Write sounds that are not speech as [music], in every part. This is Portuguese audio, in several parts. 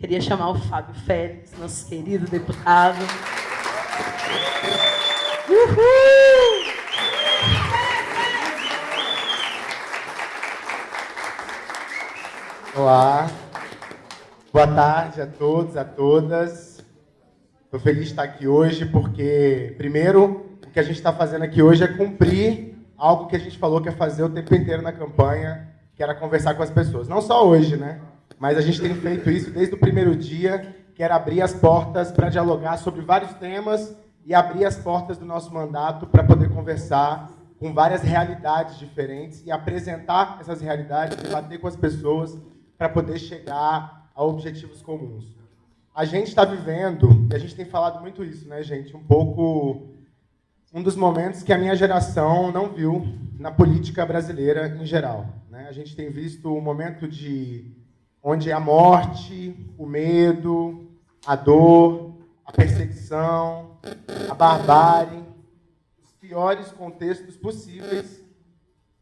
Queria chamar o Fábio Félix, nosso querido deputado. Uhul! Olá, boa tarde a todos, a todas. Estou feliz de estar aqui hoje porque, primeiro, o que a gente está fazendo aqui hoje é cumprir algo que a gente falou que ia fazer o tempo inteiro na campanha, que era conversar com as pessoas. Não só hoje, né? Mas a gente tem feito isso desde o primeiro dia, que era abrir as portas para dialogar sobre vários temas e abrir as portas do nosso mandato para poder conversar com várias realidades diferentes e apresentar essas realidades, debater com as pessoas para poder chegar a objetivos comuns. A gente está vivendo, e a gente tem falado muito isso, né, gente? Um pouco um dos momentos que a minha geração não viu na política brasileira em geral. Né? A gente tem visto um momento de onde a morte, o medo, a dor, a perseguição, a barbárie, os piores contextos possíveis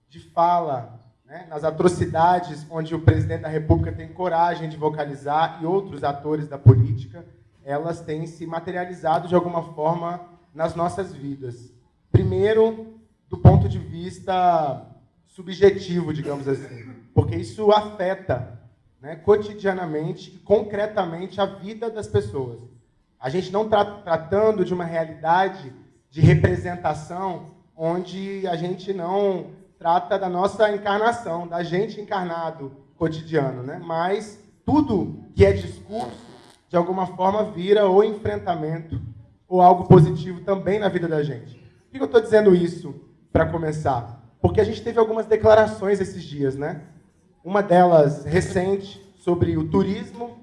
de fala né, nas atrocidades onde o presidente da República tem coragem de vocalizar e outros atores da política, elas têm se materializado de alguma forma nas nossas vidas. Primeiro, do ponto de vista subjetivo, digamos assim, porque isso afeta né, cotidianamente e concretamente a vida das pessoas. A gente não está tratando de uma realidade de representação onde a gente não trata da nossa encarnação, da gente encarnado cotidiano, né? Mas tudo que é discurso, de alguma forma, vira ou enfrentamento ou algo positivo também na vida da gente. Por que eu estou dizendo isso para começar? Porque a gente teve algumas declarações esses dias, né? Uma delas recente sobre o turismo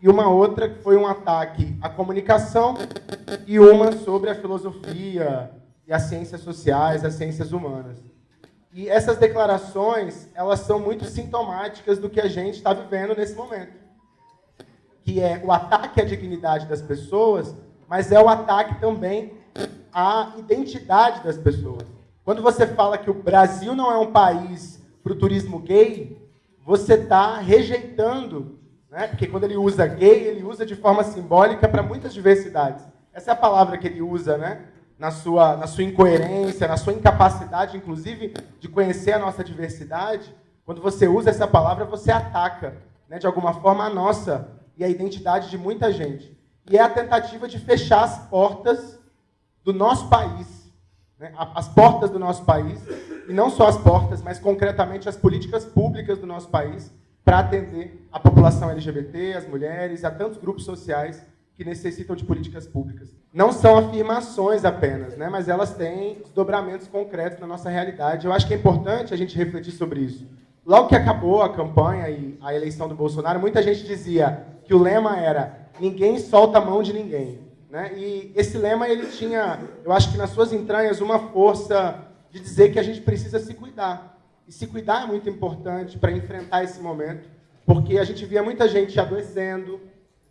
e uma outra que foi um ataque à comunicação e uma sobre a filosofia e as ciências sociais, as ciências humanas. E essas declarações, elas são muito sintomáticas do que a gente está vivendo nesse momento. Que é o ataque à dignidade das pessoas, mas é o ataque também à identidade das pessoas. Quando você fala que o Brasil não é um país para o turismo gay, você está rejeitando, né? porque quando ele usa gay, ele usa de forma simbólica para muitas diversidades. Essa é a palavra que ele usa, né? na sua, na sua incoerência, na sua incapacidade, inclusive, de conhecer a nossa diversidade, quando você usa essa palavra, você ataca, né, de alguma forma, a nossa e a identidade de muita gente. E é a tentativa de fechar as portas do nosso país, as portas do nosso país, e não só as portas, mas concretamente as políticas públicas do nosso país para atender a população LGBT, as mulheres a tantos grupos sociais que necessitam de políticas públicas. Não são afirmações apenas, né, mas elas têm desdobramentos concretos na nossa realidade. Eu acho que é importante a gente refletir sobre isso. Logo que acabou a campanha e a eleição do Bolsonaro, muita gente dizia que o lema era ninguém solta a mão de ninguém. Né? E esse lema ele tinha, eu acho que nas suas entranhas, uma força de dizer que a gente precisa se cuidar. E se cuidar é muito importante para enfrentar esse momento, porque a gente via muita gente adoecendo,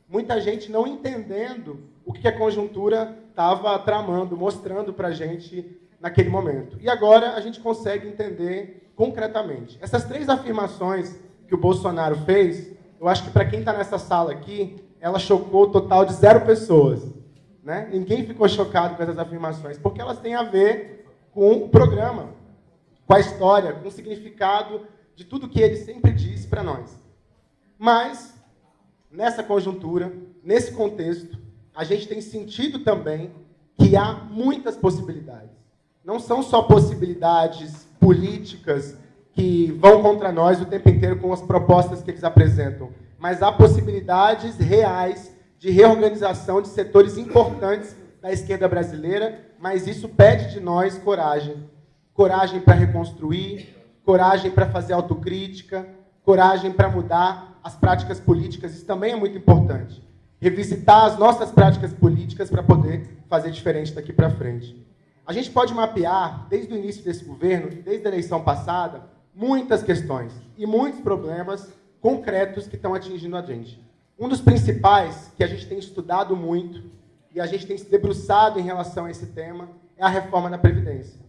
muita gente não entendendo o que a conjuntura estava tramando, mostrando para a gente naquele momento. E agora a gente consegue entender concretamente. Essas três afirmações que o Bolsonaro fez, eu acho que para quem está nessa sala aqui, ela chocou o total de zero pessoas. Né? Ninguém ficou chocado com essas afirmações, porque elas têm a ver com o programa, com a história, com o significado de tudo que ele sempre disse para nós. Mas nessa conjuntura, nesse contexto, a gente tem sentido também que há muitas possibilidades. Não são só possibilidades políticas que vão contra nós o tempo inteiro com as propostas que eles apresentam, mas há possibilidades reais de reorganização de setores importantes da esquerda brasileira, mas isso pede de nós coragem. Coragem para reconstruir, coragem para fazer autocrítica, coragem para mudar as práticas políticas, isso também é muito importante. Revisitar as nossas práticas políticas para poder fazer diferente daqui para frente. A gente pode mapear, desde o início desse governo, desde a eleição passada, muitas questões e muitos problemas concretos que estão atingindo a gente. Um dos principais, que a gente tem estudado muito e a gente tem se debruçado em relação a esse tema, é a reforma da Previdência.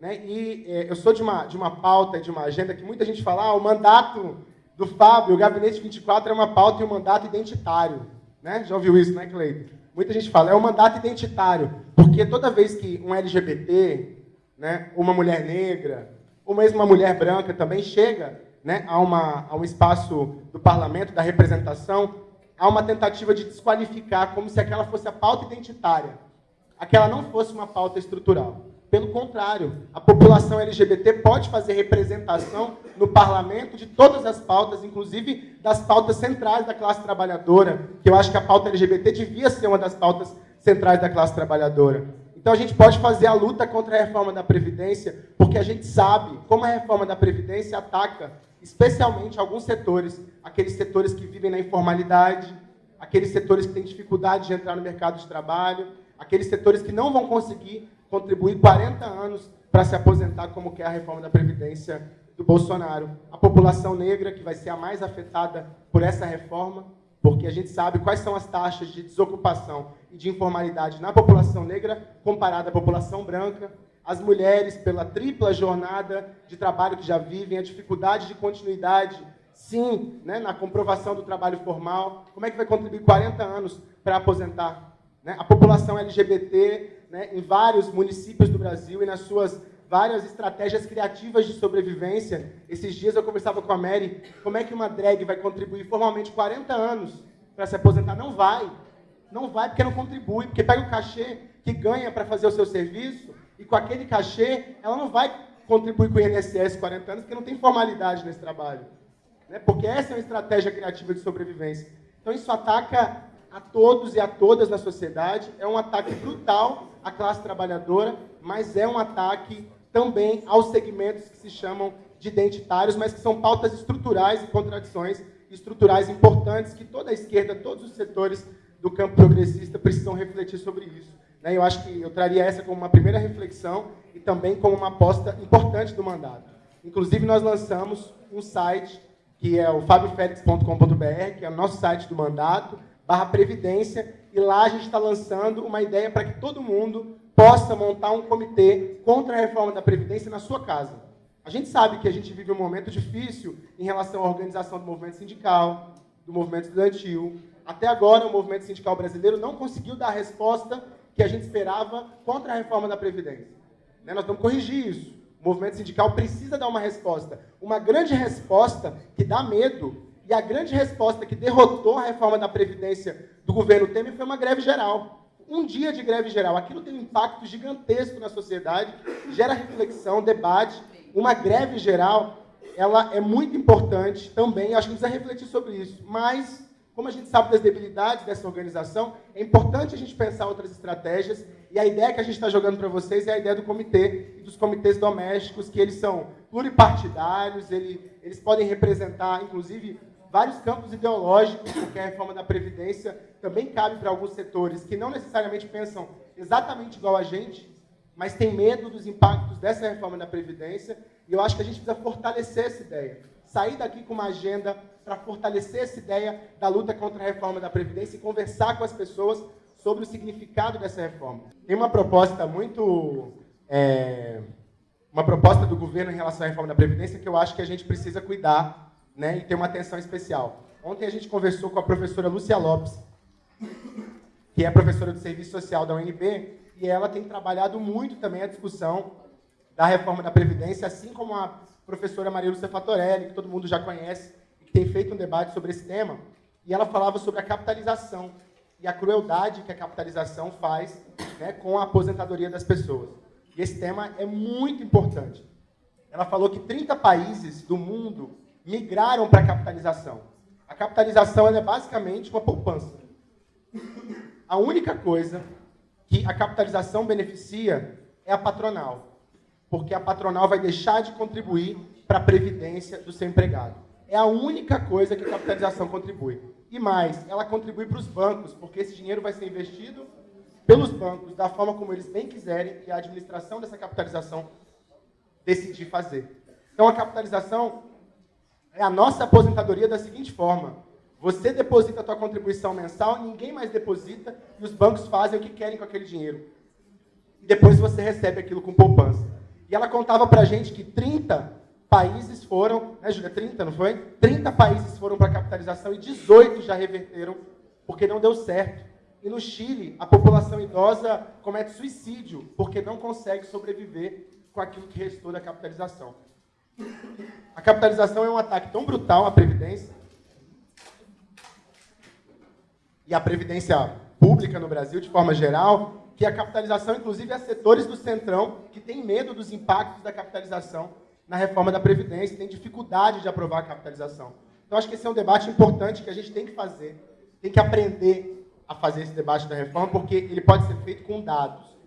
Né? E é, eu sou de uma, de uma pauta, de uma agenda que muita gente fala, ah, o mandato do Fábio, o Gabinete 24 é uma pauta e um mandato identitário. Né? Já ouviu isso, né, Cleiton? Muita gente fala, é um mandato identitário, porque toda vez que um LGBT, né, uma mulher negra, ou mesmo uma mulher branca também chega né, a, uma, a um espaço do parlamento, da representação, há uma tentativa de desqualificar como se aquela fosse a pauta identitária, aquela não fosse uma pauta estrutural. Pelo contrário, a população LGBT pode fazer representação no parlamento de todas as pautas, inclusive das pautas centrais da classe trabalhadora, que eu acho que a pauta LGBT devia ser uma das pautas centrais da classe trabalhadora. Então a gente pode fazer a luta contra a reforma da Previdência, porque a gente sabe como a reforma da Previdência ataca especialmente alguns setores, aqueles setores que vivem na informalidade, aqueles setores que têm dificuldade de entrar no mercado de trabalho, aqueles setores que não vão conseguir contribuir 40 anos para se aposentar, como quer a reforma da Previdência do Bolsonaro. A população negra, que vai ser a mais afetada por essa reforma, porque a gente sabe quais são as taxas de desocupação e de informalidade na população negra comparada à população branca, as mulheres pela tripla jornada de trabalho que já vivem, a dificuldade de continuidade, sim, né, na comprovação do trabalho formal, como é que vai contribuir 40 anos para aposentar? Né? A população LGBT né, em vários municípios do Brasil e nas suas várias estratégias criativas de sobrevivência. Esses dias eu conversava com a Mary, como é que uma drag vai contribuir formalmente 40 anos para se aposentar? Não vai. Não vai porque não contribui, porque pega o cachê que ganha para fazer o seu serviço e com aquele cachê ela não vai contribuir com o INSS 40 anos porque não tem formalidade nesse trabalho. Né? Porque essa é uma estratégia criativa de sobrevivência. Então isso ataca a todos e a todas na sociedade, é um ataque brutal à classe trabalhadora, mas é um ataque também aos segmentos que se chamam de identitários, mas que são pautas estruturais e contradições estruturais importantes que toda a esquerda, todos os setores do campo progressista precisam refletir sobre isso. Né? Eu acho que eu traria essa como uma primeira reflexão e também como uma aposta importante do mandato. Inclusive, nós lançamos um site que é o fabiofelix.com.br, que é o nosso site do mandato, barra Previdência, e lá a gente está lançando uma ideia para que todo mundo possa montar um comitê contra a reforma da Previdência na sua casa. A gente sabe que a gente vive um momento difícil em relação à organização do movimento sindical, do movimento estudantil. Até agora, o movimento sindical brasileiro não conseguiu dar a resposta que a gente esperava contra a reforma da Previdência. Né? Nós vamos corrigir isso. O movimento sindical precisa dar uma resposta. Uma grande resposta que dá medo. E a grande resposta que derrotou a reforma da Previdência do governo Temer foi uma greve geral um dia de greve geral. Aquilo tem um impacto gigantesco na sociedade, gera reflexão, debate. Uma greve geral, ela é muito importante também, acho que precisa refletir sobre isso. Mas, como a gente sabe das debilidades dessa organização, é importante a gente pensar outras estratégias. E a ideia que a gente está jogando para vocês é a ideia do comitê e dos comitês domésticos, que eles são pluripartidários, ele, eles podem representar, inclusive, vários campos ideológicos, porque a reforma da Previdência também cabe para alguns setores que não necessariamente pensam exatamente igual a gente, mas têm medo dos impactos dessa reforma da Previdência, e eu acho que a gente precisa fortalecer essa ideia. Sair daqui com uma agenda para fortalecer essa ideia da luta contra a reforma da Previdência e conversar com as pessoas sobre o significado dessa reforma. Tem uma proposta muito... É, uma proposta do governo em relação à reforma da Previdência que eu acho que a gente precisa cuidar né, e ter uma atenção especial. Ontem a gente conversou com a professora Lúcia Lopes, que é professora do Serviço Social da UNB, e ela tem trabalhado muito também a discussão da reforma da Previdência, assim como a professora Maria Lúcia Fatorelli, que todo mundo já conhece, e que tem feito um debate sobre esse tema, e ela falava sobre a capitalização e a crueldade que a capitalização faz né, com a aposentadoria das pessoas. E esse tema é muito importante. Ela falou que 30 países do mundo migraram para a capitalização. A capitalização é basicamente uma poupança. A única coisa que a capitalização beneficia é a patronal, porque a patronal vai deixar de contribuir para a previdência do seu empregado. É a única coisa que a capitalização contribui. E mais, ela contribui para os bancos, porque esse dinheiro vai ser investido pelos bancos da forma como eles bem quiserem e a administração dessa capitalização decidir fazer. Então, a capitalização é a nossa aposentadoria da seguinte forma. Você deposita a tua contribuição mensal, ninguém mais deposita, e os bancos fazem o que querem com aquele dinheiro. E depois você recebe aquilo com poupança. E ela contava para a gente que 30 países foram, né, Júlia? 30, não foi? 30 países foram para capitalização e 18 já reverteram porque não deu certo. E no Chile, a população idosa comete suicídio porque não consegue sobreviver com aquilo que restou da capitalização. A capitalização é um ataque tão brutal à Previdência e à Previdência pública no Brasil, de forma geral, que a capitalização, inclusive, há setores do Centrão que têm medo dos impactos da capitalização na reforma da Previdência, têm dificuldade de aprovar a capitalização. Então, acho que esse é um debate importante que a gente tem que fazer, tem que aprender a fazer esse debate da reforma, porque ele pode ser feito com dados.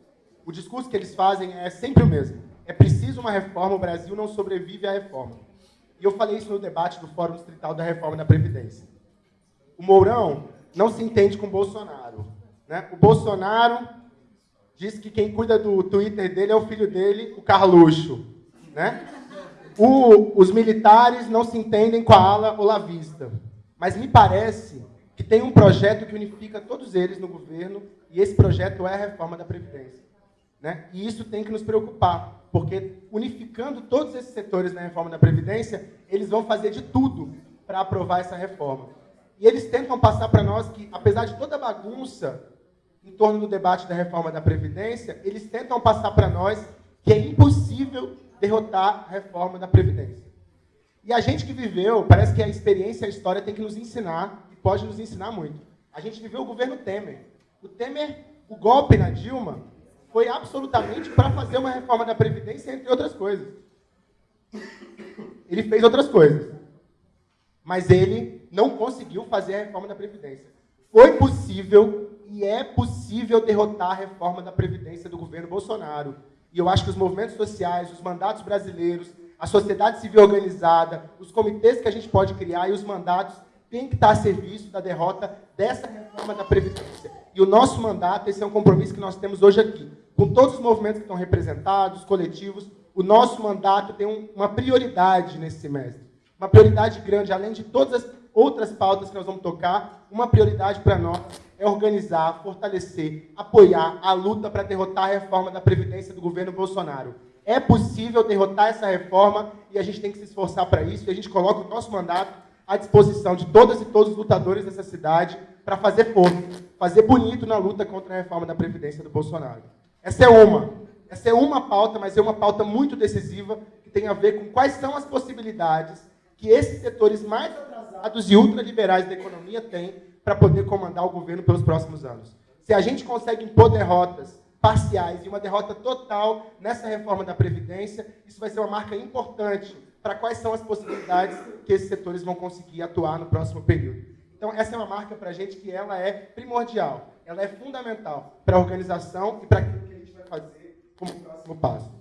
O discurso que eles fazem é sempre o mesmo. É preciso uma reforma, o Brasil não sobrevive à reforma. E eu falei isso no debate do Fórum Distrital da Reforma da Previdência. O Mourão não se entende com o Bolsonaro. Né? O Bolsonaro diz que quem cuida do Twitter dele é o filho dele, o Carluxo. Né? O, os militares não se entendem com a ala olavista. Mas me parece que tem um projeto que unifica todos eles no governo, e esse projeto é a reforma da Previdência. Né? E isso tem que nos preocupar, porque unificando todos esses setores na reforma da Previdência, eles vão fazer de tudo para aprovar essa reforma. E eles tentam passar para nós que, apesar de toda a bagunça em torno do debate da reforma da Previdência, eles tentam passar para nós que é impossível derrotar a reforma da Previdência. E a gente que viveu, parece que a experiência, a história tem que nos ensinar, e pode nos ensinar muito. A gente viveu o governo Temer. O Temer, o golpe na Dilma, foi absolutamente para fazer uma reforma da Previdência, entre outras coisas. Ele fez outras coisas. Mas ele não conseguiu fazer a reforma da Previdência. Foi possível e é possível derrotar a reforma da Previdência do governo Bolsonaro. E eu acho que os movimentos sociais, os mandatos brasileiros, a sociedade civil organizada, os comitês que a gente pode criar e os mandatos têm que estar a serviço da derrota dessa reforma da Previdência. E o nosso mandato, esse é um compromisso que nós temos hoje aqui com todos os movimentos que estão representados, coletivos, o nosso mandato tem um, uma prioridade nesse semestre. Uma prioridade grande, além de todas as outras pautas que nós vamos tocar, uma prioridade para nós é organizar, fortalecer, apoiar a luta para derrotar a reforma da Previdência do governo Bolsonaro. É possível derrotar essa reforma e a gente tem que se esforçar para isso, e a gente coloca o nosso mandato à disposição de todas e todos os lutadores dessa cidade para fazer força, fazer bonito na luta contra a reforma da Previdência do Bolsonaro. Essa é uma. Essa é uma pauta, mas é uma pauta muito decisiva que tem a ver com quais são as possibilidades que esses setores mais atrasados e ultraliberais da economia têm para poder comandar o governo pelos próximos anos. Se a gente consegue impor derrotas parciais e uma derrota total nessa reforma da Previdência, isso vai ser uma marca importante para quais são as possibilidades que esses setores vão conseguir atuar no próximo período. Então, essa é uma marca para a gente que ela é primordial, ela é fundamental para a organização e para fazer como próximo passo.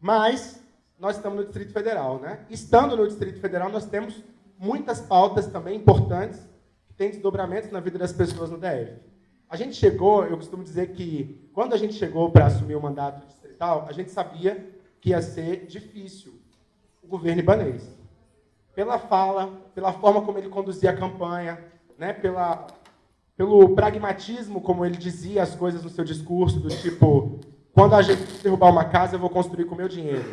Mas nós estamos no Distrito Federal, né? Estando no Distrito Federal, nós temos muitas pautas também importantes que têm desdobramentos na vida das pessoas no DF. A gente chegou, eu costumo dizer que quando a gente chegou para assumir o mandato distrital, a gente sabia que ia ser difícil o governo ibanês. Pela fala, pela forma como ele conduzia a campanha, né, pela, pelo pragmatismo como ele dizia as coisas no seu discurso, do tipo, quando a gente derrubar uma casa, eu vou construir com o meu dinheiro.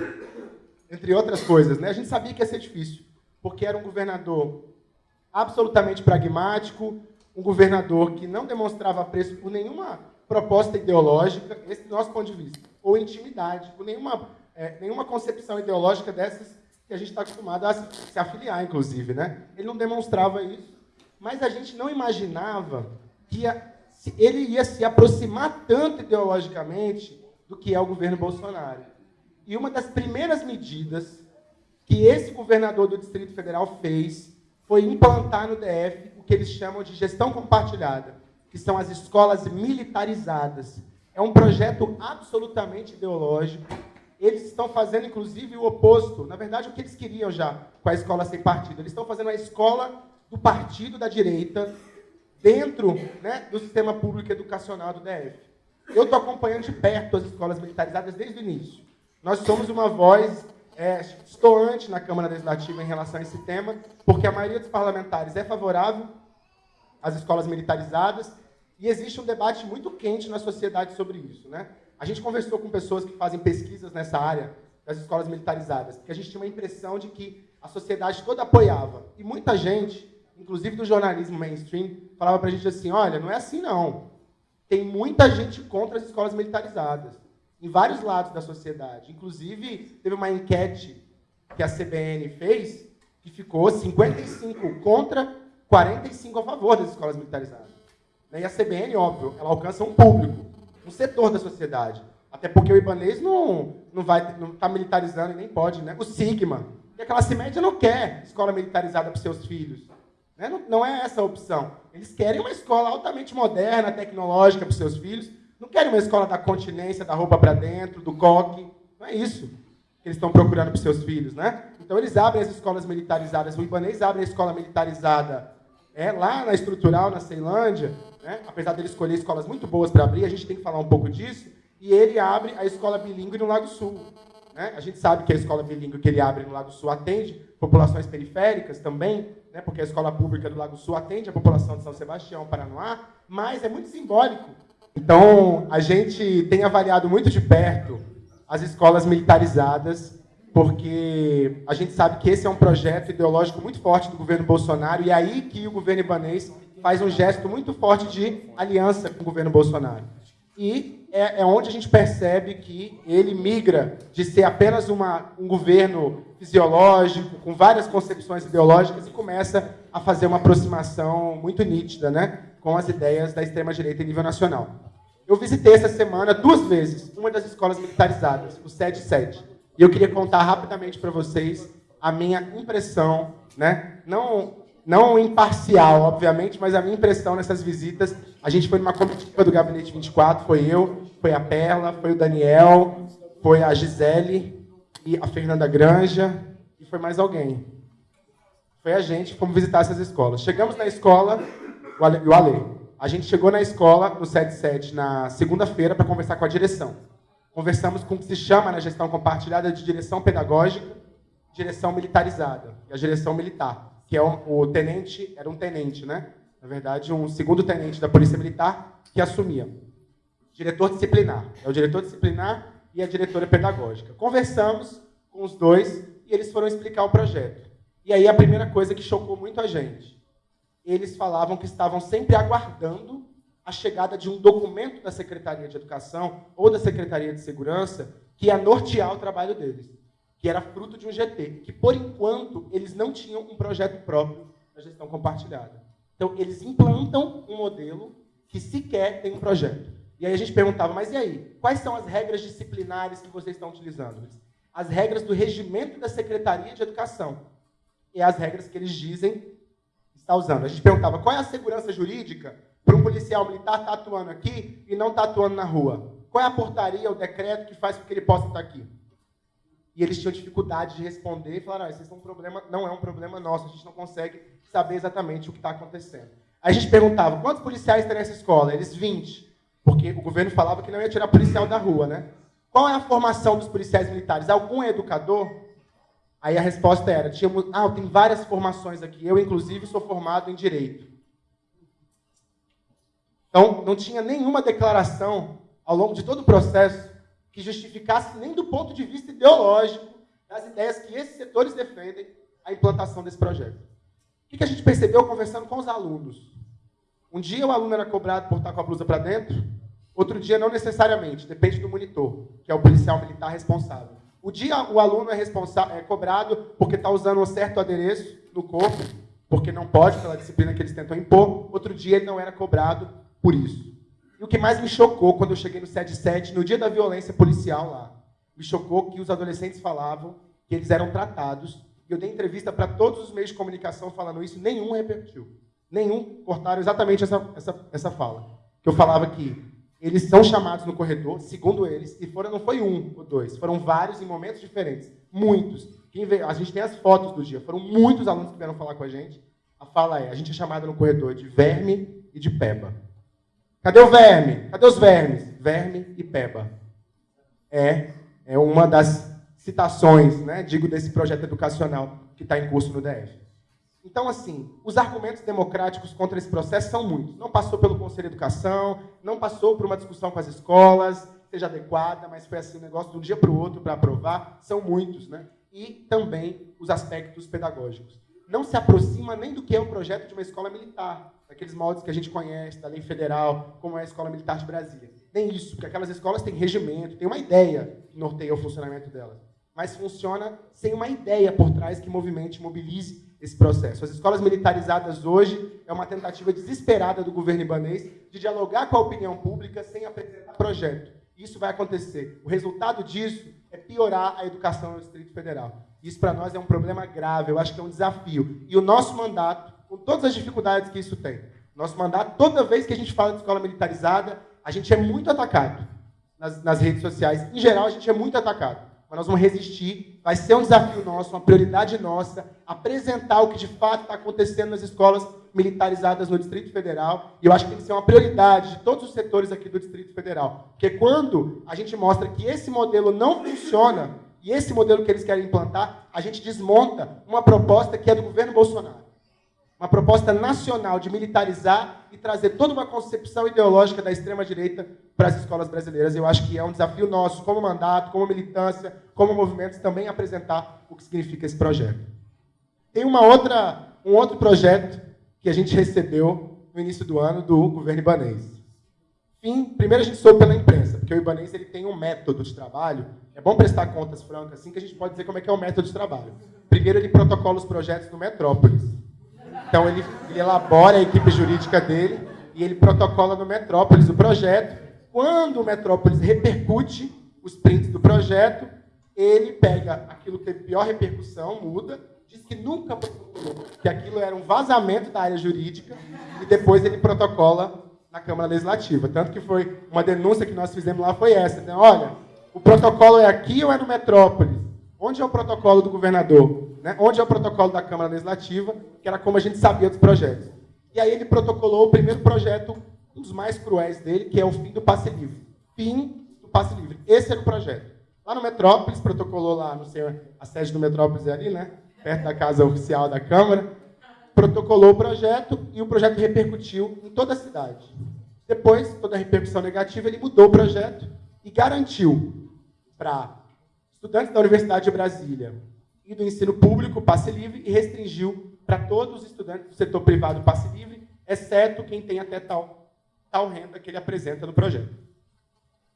Entre outras coisas. Né? A gente sabia que ia ser difícil, porque era um governador absolutamente pragmático, um governador que não demonstrava preço por nenhuma proposta ideológica, esse do nosso ponto de vista, ou intimidade, por nenhuma, é, nenhuma concepção ideológica dessas que a gente está acostumado a se, afiliar, inclusive. Né? Ele não demonstrava isso, mas a gente não imaginava que ele ia se aproximar tanto ideologicamente do que é o governo Bolsonaro. E uma das primeiras medidas que esse governador do Distrito Federal fez foi implantar no DF o que eles chamam de gestão compartilhada, que são as escolas militarizadas. É um projeto absolutamente ideológico. Eles estão fazendo, inclusive, o oposto. Na verdade, o que eles queriam já com a escola sem partido. Eles estão fazendo a escola do partido da direita dentro né, do sistema público educacional do DF. Eu estou acompanhando de perto as escolas militarizadas desde o início. Nós somos uma voz é, na Câmara Legislativa em relação a esse tema, porque a maioria dos parlamentares é favorável às escolas militarizadas e existe um debate muito quente na sociedade sobre isso. Né? A gente conversou com pessoas que fazem pesquisas nessa área das escolas militarizadas, porque a gente tinha uma impressão de que a sociedade toda apoiava. E muita gente, inclusive do jornalismo mainstream, falava para a gente assim: olha, não é assim não. Tem muita gente contra as escolas militarizadas, em vários lados da sociedade. Inclusive, teve uma enquete que a CBN fez que ficou 55 contra, 45 a favor das escolas militarizadas. E a CBN, óbvio, ela alcança um público, um setor da sociedade. Até porque o Ibanês não, não vai não está militarizando e nem pode, né? O Sigma, que a classe média não quer escola militarizada para seus filhos. Né? Não, não é essa a opção. Eles querem uma escola altamente moderna, tecnológica para seus filhos. Não querem uma escola da continência, da roupa para dentro, do coque. Não é isso que eles estão procurando para os seus filhos, né? Então eles abrem as escolas militarizadas. O Ibanês abre a escola militarizada é, lá na estrutural, na Ceilândia, né? apesar dele escolher escolas muito boas para abrir, a gente tem que falar um pouco disso. E ele abre a escola bilíngue no Lago Sul. Né? A gente sabe que a escola bilíngue que ele abre no Lago Sul atende populações periféricas também, né? porque a escola pública do Lago Sul atende a população de São Sebastião, Paranoá, mas é muito simbólico. Então, a gente tem avaliado muito de perto as escolas militarizadas, porque a gente sabe que esse é um projeto ideológico muito forte do governo Bolsonaro, e é aí que o governo ibanês faz um gesto muito forte de aliança com o governo Bolsonaro. E é, é onde a gente percebe que ele migra de ser apenas uma, um governo fisiológico, com várias concepções ideológicas, e começa a fazer uma aproximação muito nítida né, com as ideias da extrema-direita em nível nacional. Eu visitei essa semana duas vezes uma das escolas militarizadas, o 77. E eu queria contar rapidamente para vocês a minha impressão, né? não não imparcial, obviamente, mas a minha impressão nessas visitas, a gente foi numa comitiva do Gabinete 24, foi eu, foi a Perla, foi o Daniel, foi a Gisele e a Fernanda Granja e foi mais alguém. Foi a gente, fomos visitar essas escolas. Chegamos na escola, o Ale, o Ale a gente chegou na escola, no 77, na segunda-feira, para conversar com a direção. Conversamos com o que se chama na gestão compartilhada de direção pedagógica, direção militarizada, e a direção militar que é o, o tenente, era um tenente, né? Na verdade, um segundo tenente da Polícia Militar que assumia. Diretor disciplinar. É o diretor disciplinar e a diretora pedagógica. Conversamos com os dois e eles foram explicar o projeto. E aí a primeira coisa que chocou muito a gente, eles falavam que estavam sempre aguardando a chegada de um documento da Secretaria de Educação ou da Secretaria de Segurança que ia nortear o trabalho deles que era fruto de um GT, que por enquanto eles não tinham um projeto próprio da gestão compartilhada. Então eles implantam um modelo que sequer tem um projeto. E aí a gente perguntava, mas e aí? Quais são as regras disciplinares que vocês estão utilizando? As regras do regimento da Secretaria de Educação. E as regras que eles dizem está usando. A gente perguntava, qual é a segurança jurídica para um policial militar estar tá atuando aqui e não estar tá atuando na rua? Qual é a portaria, o decreto que faz com que ele possa estar aqui? e eles tinham dificuldade de responder e falaram: ah, esse é um problema, não é um problema nosso, a gente não consegue saber exatamente o que está acontecendo. Aí a gente perguntava: quantos policiais tem nessa escola? Eles 20, porque o governo falava que não ia tirar policial da rua, né? Qual é a formação dos policiais militares? Algum é educador? Aí a resposta era: tínhamos, ah, tem várias formações aqui, eu inclusive sou formado em direito. Então, não tinha nenhuma declaração ao longo de todo o processo que justificasse nem do ponto de vista ideológico das ideias que esses setores defendem a implantação desse projeto. O que a gente percebeu conversando com os alunos? Um dia o aluno era cobrado por estar com a blusa para dentro, outro dia não necessariamente, depende do monitor, que é o policial militar responsável. O dia o aluno é, é cobrado porque está usando um certo adereço no corpo, porque não pode, pela disciplina que eles tentam impor, outro dia ele não era cobrado por isso. E o que mais me chocou quando eu cheguei no 77, no dia da violência policial lá, me chocou que os adolescentes falavam que eles eram tratados. Eu dei entrevista para todos os meios de comunicação falando isso, nenhum repercutiu. Nenhum cortaram exatamente essa, essa, essa fala. Que eu falava que eles são chamados no corredor, segundo eles, e foram, não foi um ou dois, foram vários em momentos diferentes. Muitos. Veio, a gente tem as fotos do dia, foram muitos alunos que vieram falar com a gente. A fala é: a gente é chamado no corredor de verme e de peba. Cadê o verme? Cadê os vermes? Verme e peba. É, é uma das citações, né, digo, desse projeto educacional que está em curso no DF. Então, assim, os argumentos democráticos contra esse processo são muitos. Não passou pelo Conselho de Educação, não passou por uma discussão com as escolas, seja adequada, mas foi assim um negócio de um dia para o outro para aprovar, são muitos, né? E também os aspectos pedagógicos. Não se aproxima nem do que é o projeto de uma escola militar, daqueles moldes que a gente conhece, da lei federal, como é a Escola Militar de Brasília. Nem isso, porque aquelas escolas têm regimento, têm uma ideia que norteia o funcionamento delas. Mas funciona sem uma ideia por trás que movimente, mobilize esse processo. As escolas militarizadas hoje é uma tentativa desesperada do governo ibanês de dialogar com a opinião pública sem apresentar projeto. Isso vai acontecer. O resultado disso é piorar a educação no Distrito Federal. Isso para nós é um problema grave, eu acho que é um desafio. E o nosso mandato, com todas as dificuldades que isso tem, nosso mandato, toda vez que a gente fala de escola militarizada, a gente é muito atacado nas, nas redes sociais. Em geral, a gente é muito atacado mas nós vamos resistir. Vai ser um desafio nosso, uma prioridade nossa, apresentar o que de fato está acontecendo nas escolas militarizadas no Distrito Federal. E eu acho que tem que ser uma prioridade de todos os setores aqui do Distrito Federal. Porque quando a gente mostra que esse modelo não funciona, e esse modelo que eles querem implantar, a gente desmonta uma proposta que é do governo Bolsonaro uma proposta nacional de militarizar e trazer toda uma concepção ideológica da extrema-direita para as escolas brasileiras. Eu acho que é um desafio nosso, como mandato, como militância, como movimentos, também apresentar o que significa esse projeto. Tem uma outra, um outro projeto que a gente recebeu no início do ano do governo ibanês. Fim, primeiro a gente soube pela imprensa, porque o ibanês ele tem um método de trabalho. É bom prestar contas francas, assim que a gente pode dizer como é que é o método de trabalho. Primeiro ele protocola os projetos do Metrópolis. Então ele, ele elabora a equipe jurídica dele e ele protocola no Metrópolis o projeto. Quando o Metrópolis repercute os prints do projeto, ele pega aquilo que teve pior repercussão, muda, diz que nunca que aquilo era um vazamento da área jurídica, e depois ele protocola na Câmara Legislativa. Tanto que foi uma denúncia que nós fizemos lá foi essa. Né? Olha, o protocolo é aqui ou é no Metrópolis? Onde é o protocolo do governador? Né? Onde é o protocolo da Câmara Legislativa, que era como a gente sabia dos projetos. E aí ele protocolou o primeiro projeto, um dos mais cruéis dele, que é o fim do passe livre. Fim do passe livre. Esse era o projeto. Lá no Metrópolis, protocolou lá, não sei, a sede do Metrópolis é ali, né? Perto da casa oficial da Câmara. Protocolou o projeto e o projeto repercutiu em toda a cidade. Depois, toda a repercussão negativa, ele mudou o projeto e garantiu para estudantes da Universidade de Brasília, e do ensino público, passe livre, e restringiu para todos os estudantes do setor privado passe livre, exceto quem tem até tal, tal renda que ele apresenta no projeto.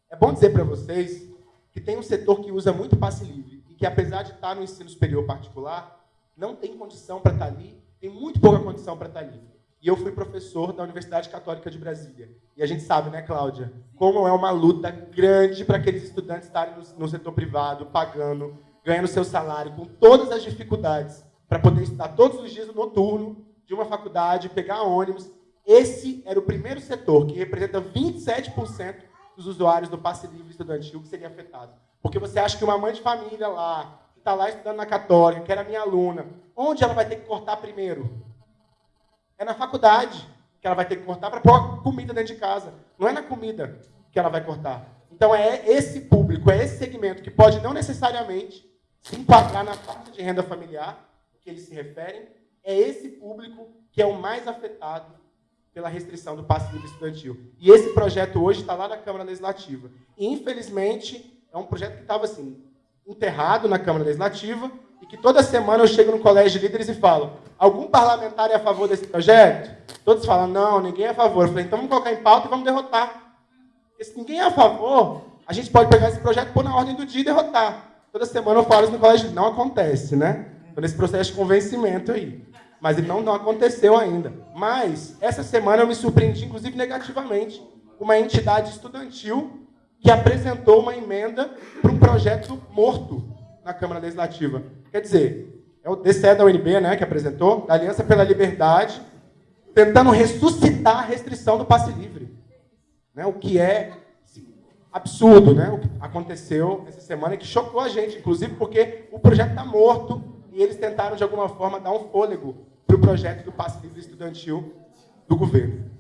É bom dizer para vocês que tem um setor que usa muito passe livre e que, apesar de estar no ensino superior particular, não tem condição para estar ali, tem muito pouca condição para estar ali. E eu fui professor da Universidade Católica de Brasília. E a gente sabe, né, Cláudia, como é uma luta grande para aqueles estudantes estarem no, no setor privado, pagando ganhando seu salário, com todas as dificuldades, para poder estudar todos os dias no noturno de uma faculdade, pegar ônibus. Esse era o primeiro setor que representa 27% dos usuários do passe livre estudantil que seria afetado. Porque você acha que uma mãe de família lá, que está lá estudando na Católica, que era minha aluna, onde ela vai ter que cortar primeiro? É na faculdade que ela vai ter que cortar para pôr comida dentro de casa. Não é na comida que ela vai cortar. Então é esse público, é esse segmento que pode não necessariamente se enquadrar na faixa de renda familiar que eles se referem, é esse público que é o mais afetado pela restrição do passe livre estudantil. E esse projeto hoje está lá na Câmara Legislativa. E, infelizmente, é um projeto que estava assim, enterrado na Câmara Legislativa e que toda semana eu chego no colégio de líderes e falo: algum parlamentar é a favor desse projeto? Todos falam: não, ninguém é a favor. Eu falei: então vamos colocar em pauta e vamos derrotar. Se ninguém é a favor, a gente pode pegar esse projeto, pôr na ordem do dia e derrotar. Toda semana eu falo isso no colégio, não acontece, né? Estou nesse processo de convencimento aí. Mas ele não, não aconteceu ainda. Mas, essa semana eu me surpreendi, inclusive negativamente, uma entidade estudantil que apresentou uma emenda para um projeto morto na Câmara Legislativa. Quer dizer, é o DCE da UNB né, que apresentou, da Aliança pela Liberdade, tentando ressuscitar a restrição do passe livre. Né, o que é absurdo, né? O que aconteceu essa semana que chocou a gente, inclusive porque o projeto está morto e eles tentaram de alguma forma dar um fôlego para o projeto do passe livre estudantil do governo.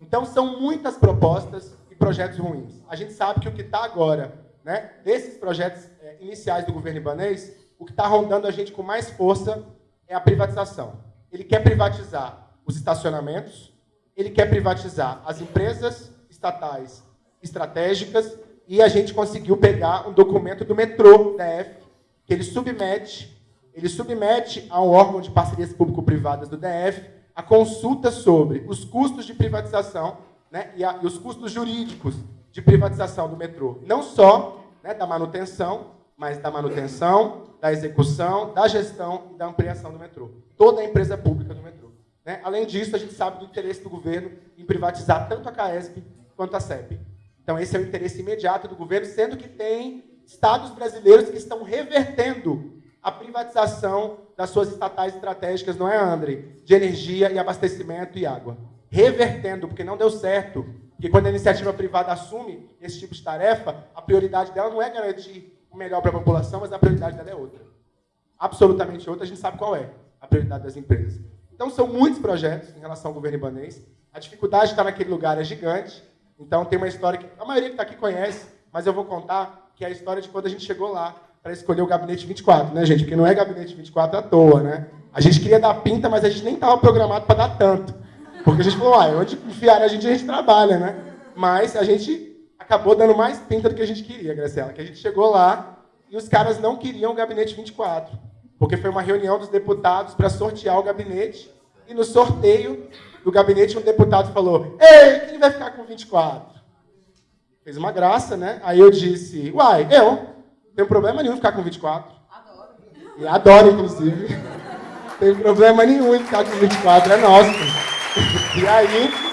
Então são muitas propostas e projetos ruins. A gente sabe que o que está agora, né, desses projetos é, iniciais do governo ibanês, o que está rondando a gente com mais força é a privatização. Ele quer privatizar os estacionamentos, ele quer privatizar as empresas estatais estratégicas e a gente conseguiu pegar um documento do metrô da F, que ele submete, ele submete ao órgão de parcerias público-privadas do DF a consulta sobre os custos de privatização né, e, a, e, os custos jurídicos de privatização do metrô. Não só né, da manutenção, mas da manutenção, da execução, da gestão e da ampliação do metrô. Toda a empresa pública do metrô. Né? Além disso, a gente sabe do interesse do governo em privatizar tanto a CAESP quanto a CEP. Então, esse é o interesse imediato do governo, sendo que tem estados brasileiros que estão revertendo a privatização das suas estatais estratégicas, não é, André? De energia e abastecimento e água. Revertendo, porque não deu certo. Porque quando a iniciativa privada assume esse tipo de tarefa, a prioridade dela não é garantir melhor para a população, mas a prioridade dela é outra. Absolutamente outra, a gente sabe qual é a prioridade das empresas. Então, são muitos projetos em relação ao governo ibanês. A dificuldade de estar naquele lugar é gigante. Então, tem uma história que a maioria que está aqui conhece, mas eu vou contar, que é a história de quando a gente chegou lá para escolher o gabinete 24, né, gente? Porque não é gabinete 24 à toa, né? A gente queria dar pinta, mas a gente nem estava programado para dar tanto. Porque a gente falou, ah, onde enfiar a gente, a gente trabalha, né? Mas a gente acabou dando mais pinta do que a gente queria, Graciela. Que a gente chegou lá e os caras não queriam o gabinete 24. Porque foi uma reunião dos deputados para sortear o gabinete. E no sorteio, do gabinete, um deputado falou: Ei, quem vai ficar com 24? Fez uma graça, né? Aí eu disse: Uai, eu. Não tem problema nenhum ficar com 24. Adoro. E adoro, inclusive. Não tem problema nenhum em ficar com 24, [laughs] é nosso. [laughs] E aí,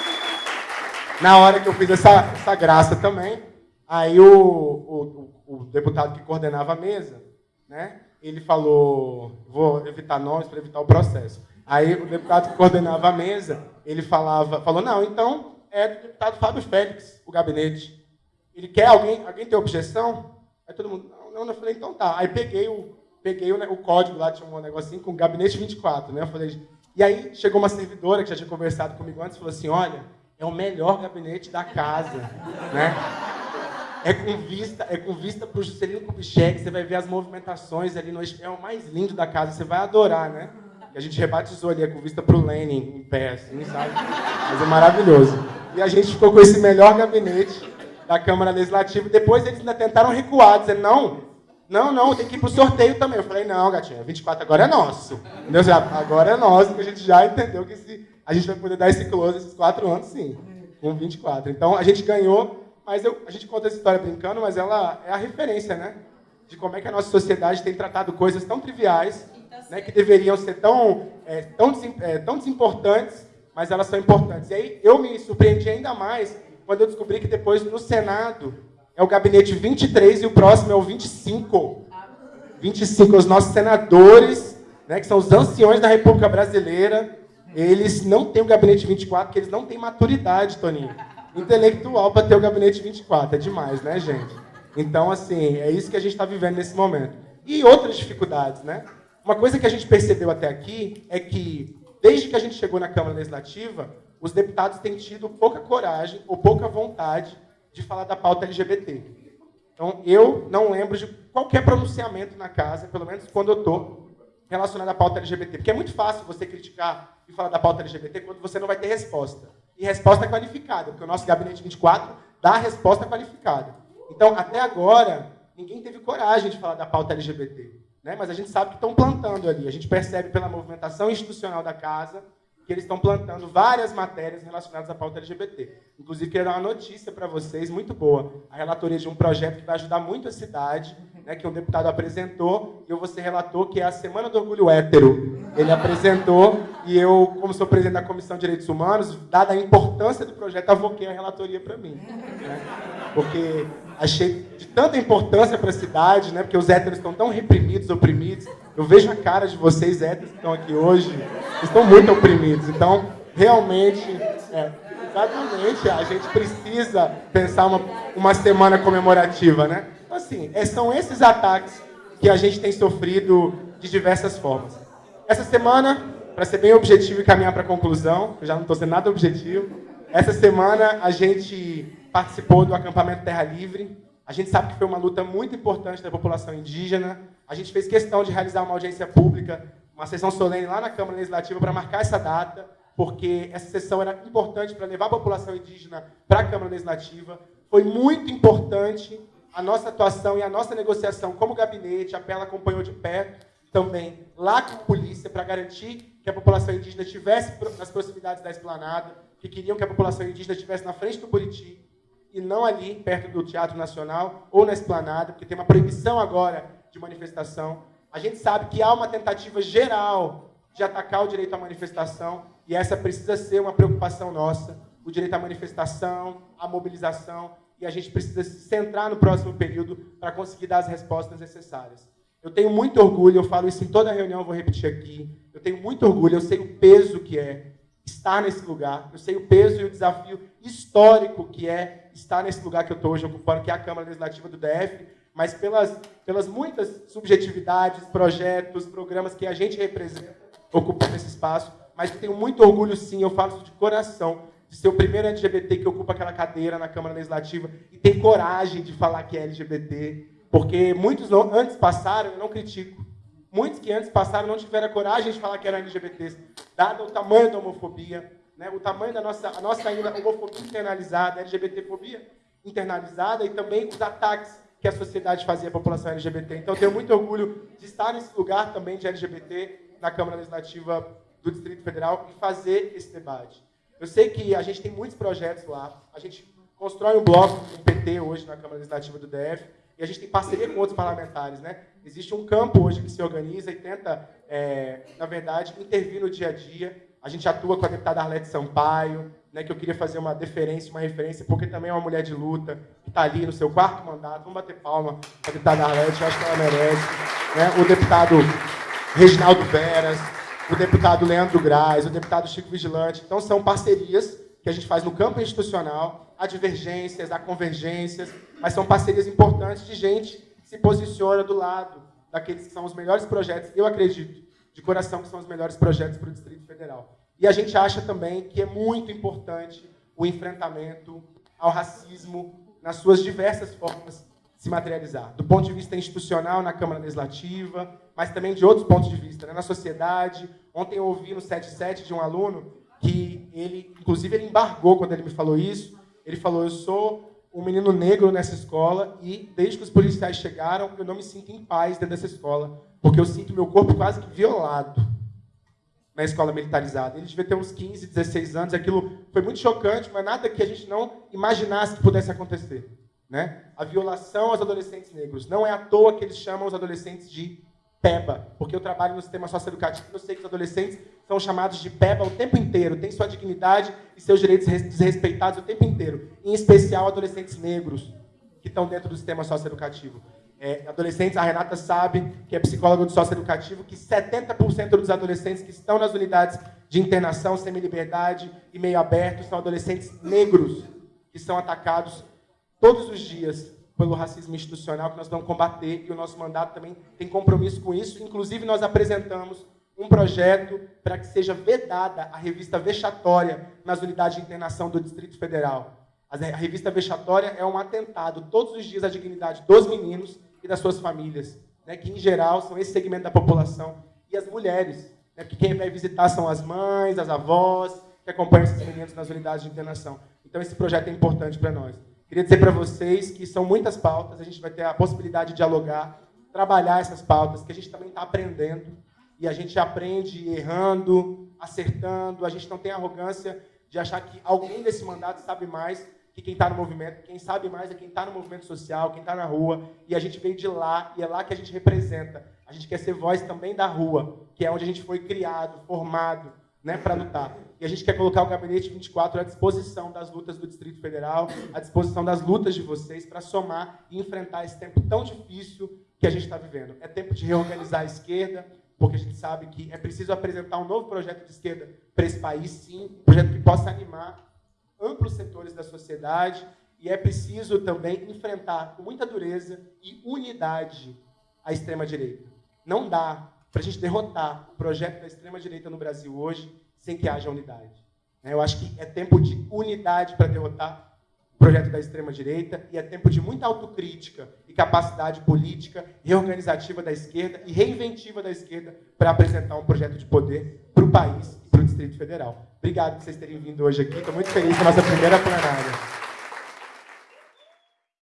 na hora que eu fiz essa, essa graça também, aí o, o, o deputado que coordenava a mesa, né? Ele falou, vou evitar nomes para evitar o processo. Aí o deputado que coordenava a mesa, ele falava, falou, não, então é do deputado Fábio Félix, o gabinete. Ele quer alguém, alguém tem objeção? Aí todo mundo, não, não, eu falei, então tá. Aí peguei o, peguei o, o código lá, tinha um negocinho com gabinete 24, né? Eu falei, e aí chegou uma servidora que já tinha conversado comigo antes falou assim, olha, é o melhor gabinete da casa, né? É com vista, é com vista para o Juscelino Kubitschek, você vai ver as movimentações ali no é o mais lindo da casa, você vai adorar, né? E a gente rebatizou ali, é com vista para o Lenin em pé, assim, sabe? Mas é maravilhoso. E a gente ficou com esse melhor gabinete da Câmara Legislativa. Depois eles ainda tentaram recuar, dizendo, não, não, não, tem que ir para o sorteio também. Eu falei, não, gatinha, 24 agora é nosso. Entendeu? Agora é nosso, porque a gente já entendeu que esse, a gente vai poder dar esse close esses quatro anos, sim, com 24. Então, a gente ganhou, mas eu, a gente conta essa história brincando, mas ela é a referência, né? De como é que a nossa sociedade tem tratado coisas tão triviais né, que deveriam ser tão, é, tão, é, tão desimportantes, mas elas são importantes. E aí eu me surpreendi ainda mais quando eu descobri que depois no Senado é o gabinete 23 e o próximo é o 25. 25, os nossos senadores, né, que são os anciões da República Brasileira, eles não têm o gabinete 24, porque eles não têm maturidade, Toninho, intelectual para ter o gabinete 24. É demais, né, gente? Então, assim, é isso que a gente está vivendo nesse momento. E outras dificuldades, né? Uma coisa que a gente percebeu até aqui é que, desde que a gente chegou na Câmara Legislativa, os deputados têm tido pouca coragem ou pouca vontade de falar da pauta LGBT. Então, eu não lembro de qualquer pronunciamento na casa, pelo menos quando eu estou, relacionado à pauta LGBT. Porque é muito fácil você criticar e falar da pauta LGBT quando você não vai ter resposta. E resposta qualificada, porque o nosso Gabinete 24 dá resposta qualificada. Então, até agora, ninguém teve coragem de falar da pauta LGBT. Né? Mas a gente sabe que estão plantando ali. A gente percebe pela movimentação institucional da casa que eles estão plantando várias matérias relacionadas à pauta LGBT. Inclusive, queria dar uma notícia para vocês, muito boa. A relatoria de um projeto que vai ajudar muito a cidade, né, que um deputado apresentou, e eu vou ser relator, que é a Semana do Orgulho Hétero. Ele apresentou, e eu, como sou presidente da Comissão de Direitos Humanos, dada a importância do projeto, avoquei a relatoria para mim. Né? Porque achei de tanta importância para a cidade, né? Porque os héteros estão tão reprimidos, oprimidos. Eu vejo a cara de vocês héteros que estão aqui hoje, estão muito oprimidos. Então, realmente, é, exatamente, a gente precisa pensar uma, uma semana comemorativa, né? Então, assim, é, são esses ataques que a gente tem sofrido de diversas formas. Essa semana, para ser bem objetivo e caminhar para a conclusão, eu já não estou sendo nada objetivo, essa semana a gente participou do acampamento Terra Livre. A gente sabe que foi uma luta muito importante da população indígena. A gente fez questão de realizar uma audiência pública, uma sessão solene lá na Câmara Legislativa para marcar essa data. porque essa sessão era importante para levar a população indígena para a Câmara Legislativa. Foi muito importante a nossa atuação e a nossa negociação como gabinete, a PELA acompanhou de perto também lá com a polícia para garantir que a população indígena estivesse nas proximidades da esplanada, que queriam que a população indígena estivesse na frente do Buriti e não ali perto do Teatro Nacional ou na esplanada, porque tem uma proibição agora de manifestação. A gente sabe que há uma tentativa geral de atacar o direito à manifestação e essa precisa ser uma preocupação nossa, o direito à manifestação, à mobilização, e a gente precisa se centrar no próximo período para conseguir dar as respostas necessárias. Eu tenho muito orgulho, eu falo isso em toda reunião, eu vou repetir aqui. Eu tenho muito orgulho, eu sei o peso que é estar nesse lugar, eu sei o peso e o desafio histórico que é estar nesse lugar que eu estou hoje ocupando, que é a Câmara Legislativa do DF, mas pelas, pelas muitas subjetividades, projetos, programas que a gente representa ocupando esse espaço. Mas eu tenho muito orgulho, sim, eu falo isso de coração, de ser o primeiro LGBT que ocupa aquela cadeira na Câmara Legislativa e ter coragem de falar que é LGBT, porque muitos antes passaram, eu não critico, muitos que antes passaram não tiveram a coragem de falar que eram LGBTs, dado o tamanho da homofobia, né, o tamanho da nossa, a nossa ainda homofobia internalizada, LGBTfobia internalizada e também os ataques que a sociedade fazia à população LGBT. Então, tenho muito orgulho de estar nesse lugar também de LGBT na Câmara Legislativa do Distrito Federal e fazer esse debate. Eu sei que a gente tem muitos projetos lá, a gente constrói um bloco um PT hoje na Câmara Legislativa do DF, e a gente tem parceria com outros parlamentares. Né? Existe um campo hoje que se organiza e tenta, é, na verdade, intervir no dia a dia. A gente atua com a deputada Arlete Sampaio, né, que eu queria fazer uma deferência, uma referência, porque também é uma mulher de luta, que está ali no seu quarto mandato. Vamos bater palma para a deputada Arlete, eu acho que ela merece. Né? O deputado Reginaldo Veras, o deputado Leandro Graz, o deputado Chico Vigilante. Então, são parcerias que a gente faz no campo institucional, há divergências, há convergências, mas são parcerias importantes de gente se posiciona do lado daqueles que são os melhores projetos, eu acredito, de coração, que são os melhores projetos para o Distrito Federal. E a gente acha também que é muito importante o enfrentamento ao racismo nas suas diversas formas se materializar. Do ponto de vista institucional, na Câmara Legislativa, mas também de outros pontos de vista, né? na sociedade. Ontem eu ouvi no 77 de um aluno que ele, inclusive, ele embargou quando ele me falou isso. Ele falou: Eu sou um menino negro nessa escola e, desde que os policiais chegaram, eu não me sinto em paz dentro dessa escola, porque eu sinto meu corpo quase que violado na escola militarizada. Ele devia ter uns 15, 16 anos. Aquilo foi muito chocante, mas nada que a gente não imaginasse que pudesse acontecer. Né? A violação aos adolescentes negros. Não é à toa que eles chamam os adolescentes de PEBA, porque eu trabalho no sistema socioeducativo, eu sei que os adolescentes são chamados de PEBA o tempo inteiro, têm sua dignidade e seus direitos desrespeitados o tempo inteiro, em especial adolescentes negros que estão dentro do sistema socioeducativo. É, adolescentes, a Renata sabe, que é psicóloga do socioeducativo, que 70% dos adolescentes que estão nas unidades de internação, semi-liberdade e meio aberto são adolescentes negros que são atacados todos os dias pelo racismo institucional que nós vamos combater e o nosso mandato também tem compromisso com isso. Inclusive, nós apresentamos um projeto para que seja vedada a revista vexatória nas unidades de internação do Distrito Federal. A revista vexatória é um atentado todos os dias à dignidade dos meninos e das suas famílias, né, que, em geral, são esse segmento da população, e as mulheres, né, que quem vai visitar são as mães, as avós, que acompanham esses meninos nas unidades de internação. Então, esse projeto é importante para nós. Queria dizer para vocês que são muitas pautas, a gente vai ter a possibilidade de dialogar, trabalhar essas pautas, que a gente também está aprendendo, e a gente aprende errando, acertando, a gente não tem arrogância de achar que alguém desse mandato sabe mais que quem está no movimento, quem sabe mais é quem está no movimento social, quem está na rua, e a gente veio de lá, e é lá que a gente representa. A gente quer ser voz também da rua, que é onde a gente foi criado, formado, né, para lutar. E a gente quer colocar o Gabinete 24 à disposição das lutas do Distrito Federal, à disposição das lutas de vocês, para somar e enfrentar esse tempo tão difícil que a gente está vivendo. É tempo de reorganizar a esquerda, porque a gente sabe que é preciso apresentar um novo projeto de esquerda para esse país, sim, um projeto que possa animar amplos setores da sociedade, e é preciso também enfrentar com muita dureza e unidade a extrema-direita. Não dá para a gente derrotar o projeto da extrema-direita no Brasil hoje sem que haja unidade. Eu acho que é tempo de unidade para derrotar projeto da extrema-direita e é tempo de muita autocrítica e capacidade política, reorganizativa da esquerda e reinventiva da esquerda para apresentar um projeto de poder para o país e para o Distrito Federal. Obrigado por vocês terem vindo hoje aqui. Estou muito feliz com a nossa primeira plenária.